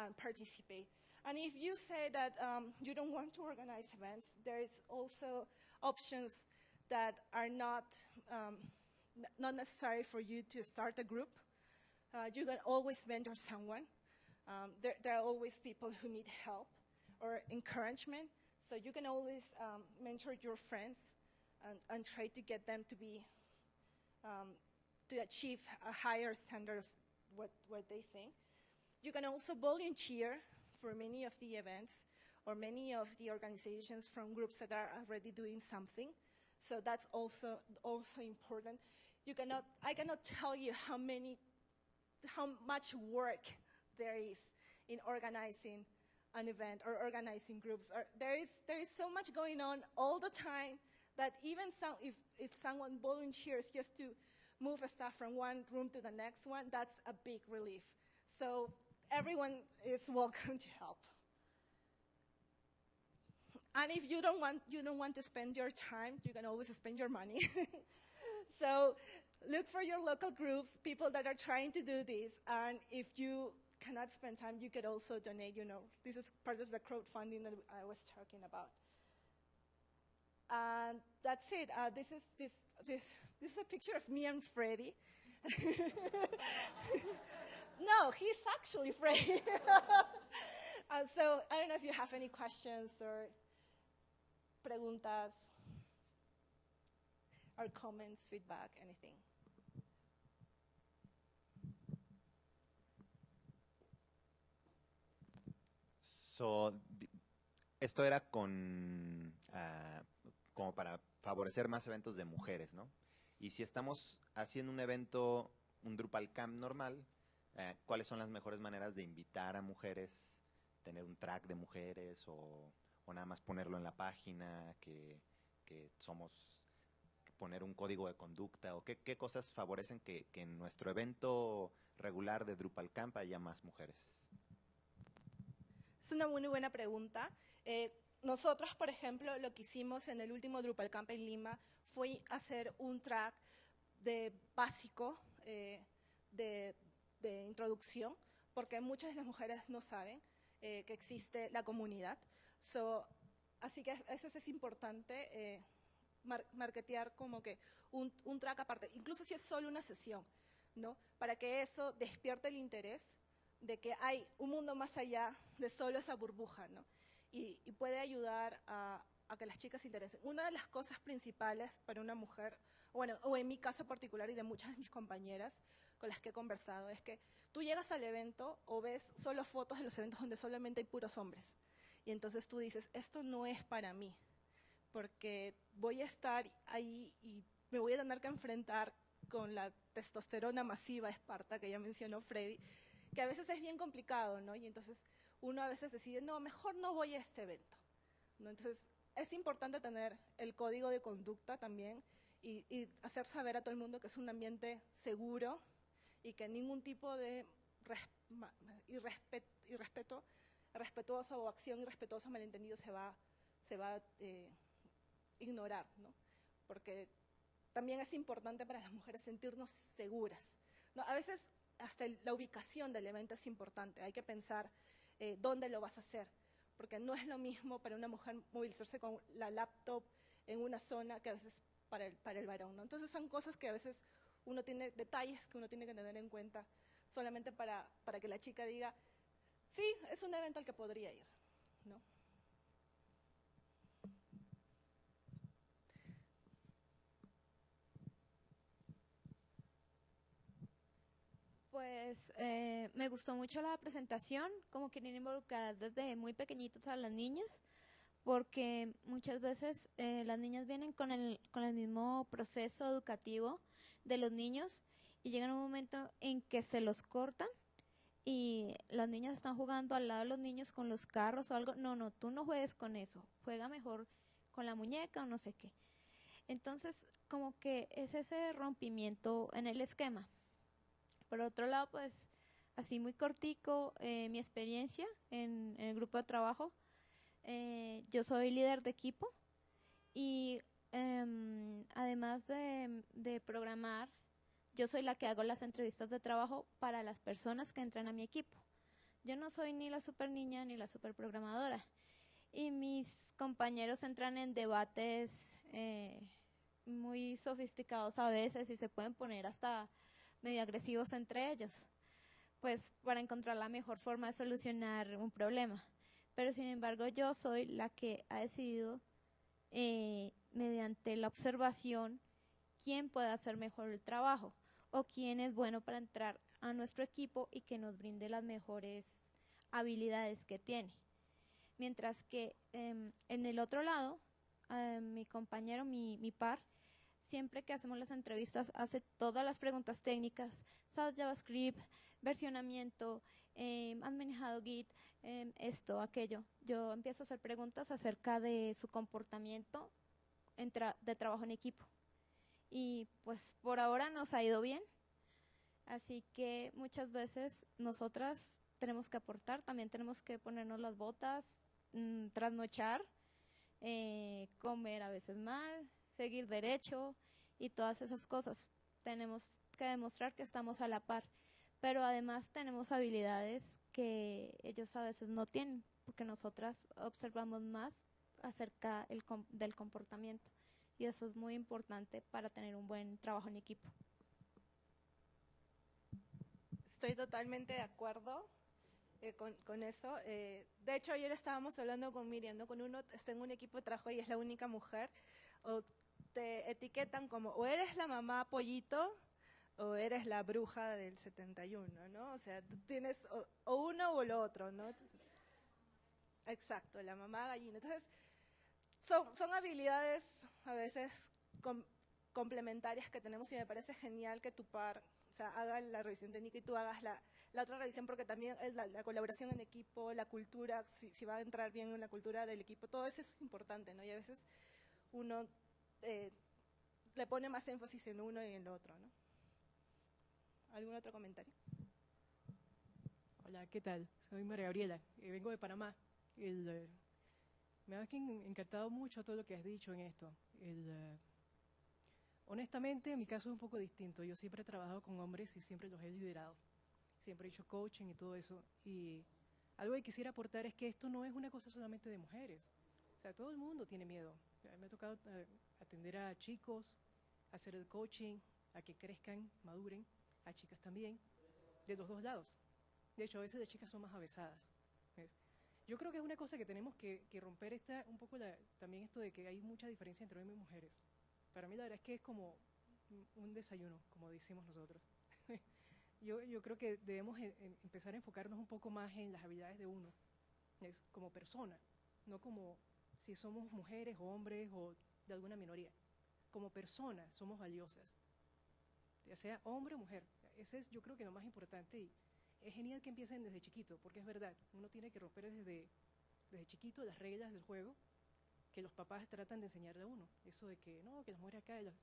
and participate. And if you say that um, you don't want to organize events, there is also options that are not, um, not necessary for you to start a group. Uh, you can always mentor someone. Um, there, there, are always people who need help or encouragement. So you can always um, mentor your friends and, and, try to get them to be, um, to achieve a higher standard of what, what they think. You can also volunteer for many of the events or many of the organizations from groups that are already doing something. So that's also, also important. You cannot, I cannot tell you how many, how much work there is in organizing an event or organizing groups. Or there, is, there is so much going on all the time that even some, if, if someone volunteers just to move stuff from one room to the next one, that's a big relief. So everyone is welcome to help. And if you don't want, you don't want to spend your time, you can always spend your money. so look for your local groups, people that are trying to do this. And if you cannot spend time, you could also donate, you know, this is part of the crowdfunding that I was talking about. And that's it. Uh, this, is, this, this, this is a picture of me and Freddy. no, he's actually Freddy. and so I don't know if you have any questions or preguntas or comments, feedback, anything. So, esto era con, uh, como para favorecer más eventos de mujeres, ¿no? Y si estamos haciendo un evento, un Drupal Camp normal, uh, ¿cuáles son las mejores maneras de invitar a mujeres, tener un track de mujeres o o nada más ponerlo en la página, que, que somos poner un código de conducta o qué, qué cosas favorecen que, que, en nuestro evento regular de Drupal Camp haya más mujeres? Es una muy buena pregunta. Eh, nosotros, por ejemplo, lo que hicimos en el último Drupal Camp en Lima fue hacer un track de básico eh, de, de, introducción, porque muchas de las mujeres no saben eh, que existe la comunidad. So, así que a veces es importante eh, mar marketear como que un, un, track aparte, incluso si es solo una sesión, ¿no? Para que eso despierte el interés de que hay un mundo más allá de solo esa burbuja, ¿no? Y, y puede ayudar a, a, que las chicas se interesen. Una de las cosas principales para una mujer, bueno, o en mi caso particular y de muchas de mis compañeras con las que he conversado, es que tú llegas al evento o ves solo fotos de los eventos donde solamente hay puros hombres. Y entonces tú dices, esto no es para mí, porque voy a estar ahí y me voy a tener que enfrentar con la testosterona masiva esparta que ya mencionó Freddy, que a veces es bien complicado, ¿no? Y entonces uno a veces decide, no, mejor no voy a este evento. Entonces es importante tener el código de conducta también y hacer saber a todo el mundo que es un ambiente seguro y que ningún tipo de irrespeto respetuosa o acción irrespetuosa, malentendido, se va, se va a eh, ignorar, ¿no? Porque también es importante para las mujeres sentirnos seguras. ¿no? A veces hasta la ubicación del evento es importante, hay que pensar eh, dónde lo vas a hacer, porque no es lo mismo para una mujer movilizarse con la laptop en una zona que a veces para el, para el varón. Entonces son cosas que a veces uno tiene, detalles que uno tiene que tener en cuenta solamente para, para que la chica diga, sí, es un evento al que podría ir, ¿no? Pues eh, me gustó mucho la presentación, como quieren involucrar desde muy pequeñitos a las niñas, porque muchas veces eh, las niñas vienen con el, con el mismo proceso educativo de los niños y llegan un momento en que se los cortan y las niñas están jugando al lado de los niños con los carros o algo. No, no, tú no juegues con eso. Juega mejor con la muñeca o no sé qué. Entonces, como que es ese rompimiento en el esquema. Por otro lado, pues, así muy cortico, eh, mi experiencia en, en, el grupo de trabajo. Eh, yo soy líder de equipo y eh, además de, de programar yo soy la que hago las entrevistas de trabajo para las personas que entran a mi equipo. Yo no soy ni la super niña ni la super programadora. Y mis compañeros entran en debates eh, muy sofisticados a veces y se pueden poner hasta medio agresivos entre ellos, pues para encontrar la mejor forma de solucionar un problema. Pero sin embargo yo soy la que ha decidido, eh, mediante la observación, quién puede hacer mejor el trabajo o quién es bueno para entrar a nuestro equipo y que nos brinde las mejores habilidades que tiene. Mientras que eh, en el otro lado, eh, mi compañero, mi, par, siempre que hacemos las entrevistas hace todas las preguntas técnicas, ¿sabes JavaScript, versionamiento, eh, has manejado Git, esto, aquello? Yo empiezo a hacer preguntas acerca de su comportamiento de trabajo en equipo y pues por ahora nos ha ido bien. Así que muchas veces nosotras tenemos que aportar, también tenemos que ponernos las botas, mm, trasnochar, eh, comer a veces mal, seguir derecho y todas esas cosas. Tenemos que demostrar que estamos a la par, pero además tenemos habilidades que ellos a veces no tienen, porque nosotras observamos más acerca el com- del comportamiento y eso es muy importante para tener un buen trabajo en equipo. Estoy totalmente de acuerdo eh, con, con eso. Eh, de hecho, ayer estábamos hablando con Miriam, ¿no? Con uno está en un equipo de trabajo y es la única mujer, o te etiquetan como o eres la mamá pollito o eres la bruja del 71, ¿no? O sea, tienes o, o uno o lo otro, ¿no? Entonces, exacto, la mamá gallina. Entonces, son, son habilidades a veces com- complementarias que tenemos y me parece genial que tu par o sea, haga la revisión técnica y tú hagas la, la otra revisión porque también la, la colaboración en equipo, la cultura, si, va a entrar bien en la cultura del equipo, todo eso es importante, ¿no? Y a veces uno eh, le pone más énfasis en uno y en el otro, ¿no? ¿Algún otro comentario? Hola, ¿qué tal? Soy María Gabriela, y vengo de Panamá. El, eh, me ha en- encantado mucho todo lo que has dicho en esto. Eh, honestamente, en mi caso es un poco distinto. Yo siempre he trabajado con hombres y siempre los he liderado. Siempre he hecho coaching y todo eso. Y algo que quisiera aportar es que esto no es una cosa solamente de mujeres. O sea, todo el mundo tiene miedo. Mí Me ha tocado eh, atender a chicos, hacer el coaching, a que crezcan, maduren, a chicas también, de los dos lados. De hecho, a veces las chicas son más avesadas. Yo creo que es una cosa que tenemos que, que romper esta, un poco la- también esto de que hay mucha diferencia entre hombres y mujeres. Para mí la verdad es que es como un- un desayuno, como decimos nosotros. yo, yo creo que debemos e- em- empezar a enfocarnos un poco más en las habilidades de uno, como persona, no como si somos mujeres o hombres o de alguna minoría. Como personas somos valiosas, ya sea hombre o mujer. Ese es yo creo que lo más importante y es genial que empiecen desde chiquito, porque es verdad, uno tiene que romper desde, desde chiquito las reglas del juego que los papás tratan de enseñarle a uno. Eso de que no, que las mujeres acá. las-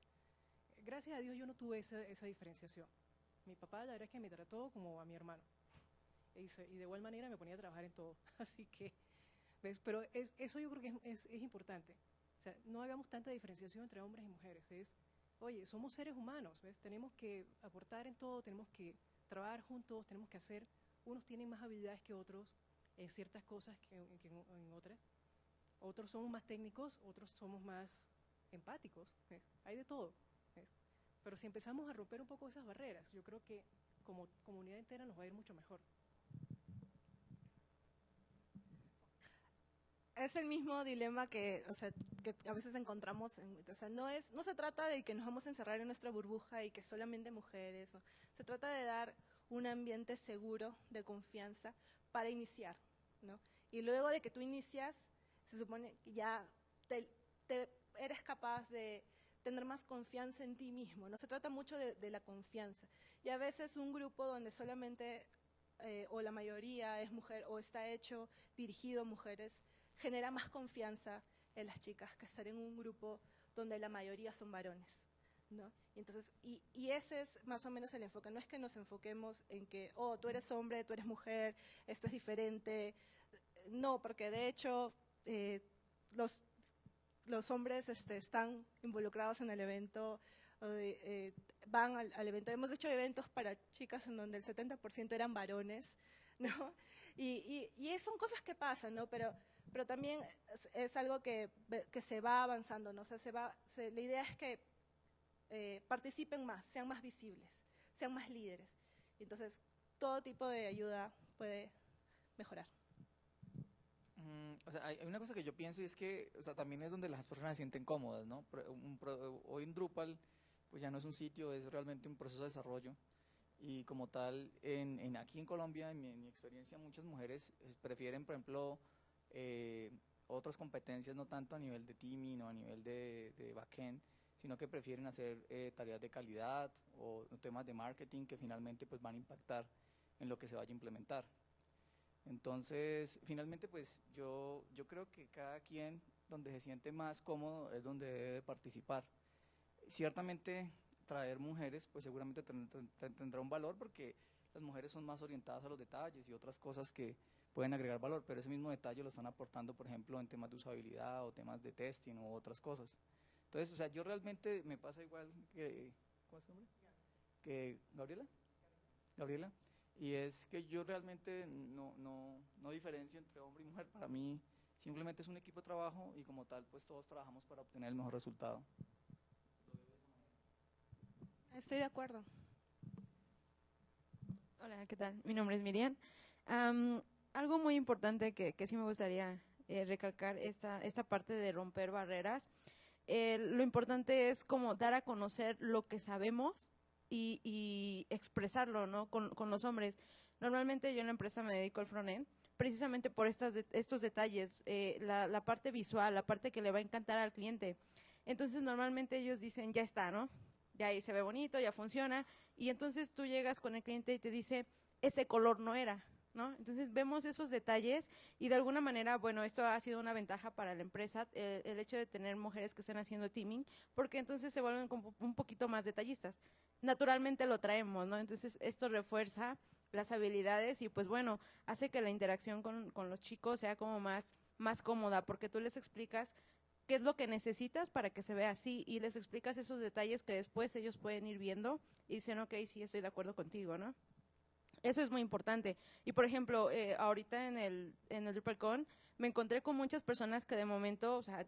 Gracias a Dios yo no tuve esa, esa diferenciación. Mi papá la verdad es que me trató como a mi hermano. Se- y de igual manera me ponía a trabajar en todo. Así que, ¿ves? Pero es, eso yo creo que es, es- es importante. O sea, no hagamos tanta diferenciación entre hombres y mujeres. Es, oye, somos seres humanos, ¿ves? Tenemos que aportar en todo, tenemos que trabajar juntos, tenemos que hacer. Unos tienen más habilidades que otros en ciertas cosas que, en, otras. Otros somos más técnicos, otros somos más empáticos. Hay de todo. Pero si empezamos a romper un poco esas barreras, yo creo que como comunidad entera nos va a ir mucho mejor. Es el mismo dilema que, o sea, que a veces encontramos. En, o sea, no, es, no se trata de que nos vamos a encerrar en nuestra burbuja y que solamente mujeres. se trata de dar un ambiente seguro, de confianza, para iniciar. ¿no? Y luego de que tú inicias, se supone que ya eres capaz de tener más confianza en ti mismo. No se trata mucho de, de la confianza. Y a veces un grupo donde solamente eh, o la mayoría es mujer o está hecho dirigido a mujeres, genera más confianza en las chicas que estar en un grupo donde la mayoría son varones. ¿no? Y, entonces, y, y ese es más o menos el enfoque. No es que nos enfoquemos en que, oh, tú eres hombre, tú eres mujer, esto es diferente. No, porque de hecho eh, los, los hombres este, están involucrados en el evento, eh, van al, al evento. Hemos hecho eventos para chicas en donde el 70% eran varones, ¿no? Y, y, y son cosas que pasan, ¿no? Pero, pero también es, es algo que, que, se va avanzando, ¿no? O sea, se va, se, la idea es que eh, participen más, sean más visibles, sean más líderes. Entonces, todo tipo de ayuda puede mejorar. Mm, o sea, hay hay una cosa que yo pienso y es que o sea, también es donde las personas se sienten cómodas, ¿no? Pro- un pro- hoy en Drupal, pues ya no es un sitio, es realmente un proceso de desarrollo. Y como tal, en, en aquí en Colombia, en mi, en mi experiencia, muchas mujeres eh, prefieren, por ejemplo, eh, otras competencias, no tanto a nivel de teaming o a nivel de, de backend, sino que prefieren hacer eh, tareas de calidad o temas de marketing que finalmente pues van a impactar en lo que se vaya a implementar. Entonces, finalmente, pues yo, yo creo que cada quien donde se siente más cómodo es donde debe participar. ciertamente traer mujeres, pues seguramente ten- ten- ten- tendrá un valor porque las mujeres son más orientadas a los detalles y otras cosas que pueden agregar valor, pero ese mismo detalle lo están aportando, por ejemplo, en temas de usabilidad o temas de testing u otras cosas. Entonces, o sea, yo realmente me pasa igual que, ¿cómo es su nombre? Que Gabriela. Gabriela. Y es que yo realmente no, no, no diferencio entre hombre y mujer. Para mí simplemente es un equipo de trabajo y como tal, pues todos trabajamos para obtener el mejor resultado. Estoy de acuerdo. Hola, ¿qué tal? Mi nombre es Miriam. Am, algo muy importante que, que sí me gustaría eh, recalcar esta, esta parte de romper barreras. Eh, lo importante es como dar a conocer lo que sabemos y, y expresarlo ¿no? con, con los hombres. Normalmente yo en la empresa me dedico al frontend precisamente por estas de- estos detalles, eh, la, la parte visual, la parte que le va a encantar al cliente. Entonces normalmente ellos dicen, ya está, ¿no? Ya ahí se ve bonito, ya funciona, y entonces tú llegas con el cliente y te dice, ese color no era, ¿no? Entonces vemos esos detalles y de alguna manera, bueno, esto ha sido una ventaja para la empresa, eh, el hecho de tener mujeres que estén haciendo teaming, porque entonces se vuelven como un poquito más detallistas. Naturalmente lo traemos, ¿no? Entonces esto refuerza las habilidades y pues bueno, hace que la interacción con, con los chicos sea como más, más cómoda, porque tú les explicas qué es lo que necesitas para que se vea así y les explicas esos detalles que después ellos pueden ir viendo y dicen, ok, sí, estoy de acuerdo contigo, ¿no? Eso es muy importante. Y por ejemplo, eh, ahorita en el, en el DrupalCon me encontré con muchas personas que de momento, o sea,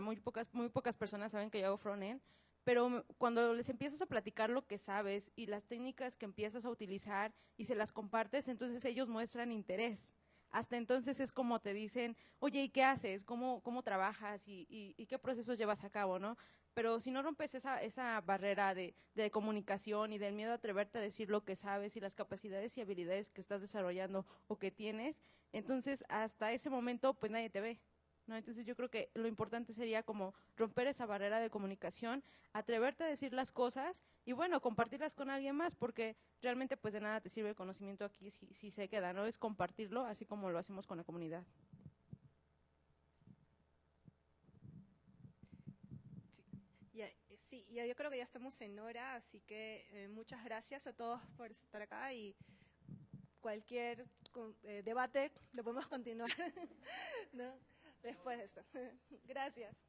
muy pocas, muy pocas personas saben que yo hago frontend, pero cuando les empiezas a platicar lo que sabes y las técnicas que empiezas a utilizar y se las compartes, entonces ellos muestran interés. Hasta entonces es como te dicen, oye, ¿y qué haces? ¿Cómo, cómo trabajas? ¿Y, y, y qué procesos llevas a cabo? ¿no? Pero si no rompes esa, esa barrera de, de comunicación y del miedo a atreverte a decir lo que sabes y las capacidades y habilidades que estás desarrollando o que tienes, entonces hasta ese momento pues nadie te ve. ¿no? Entonces yo creo que lo importante sería como romper esa barrera de comunicación, atreverte a decir las cosas y bueno, compartirlas con alguien más, porque realmente pues de nada te sirve el conocimiento aquí si, si se queda, ¿no? Es compartirlo así como lo hacemos con la comunidad. Ya, eh, sí, ya yo creo que ya estamos en hora, así que eh, muchas gracias a todos por estar acá y cualquier eh, debate lo podemos continuar después de esto. gracias.